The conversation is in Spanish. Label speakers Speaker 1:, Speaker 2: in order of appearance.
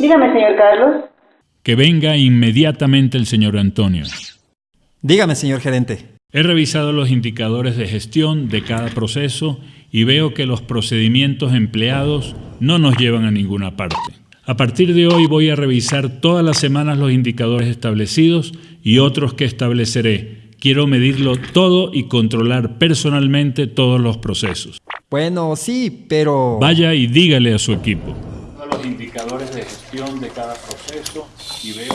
Speaker 1: Dígame, señor Carlos.
Speaker 2: Que venga inmediatamente el señor Antonio.
Speaker 3: Dígame, señor gerente.
Speaker 2: He revisado los indicadores de gestión de cada proceso y veo que los procedimientos empleados no nos llevan a ninguna parte. A partir de hoy voy a revisar todas las semanas los indicadores establecidos y otros que estableceré. Quiero medirlo todo y controlar personalmente todos los procesos.
Speaker 3: Bueno, sí, pero...
Speaker 2: Vaya y dígale a su equipo. Indicadores de gestión de cada proceso y veo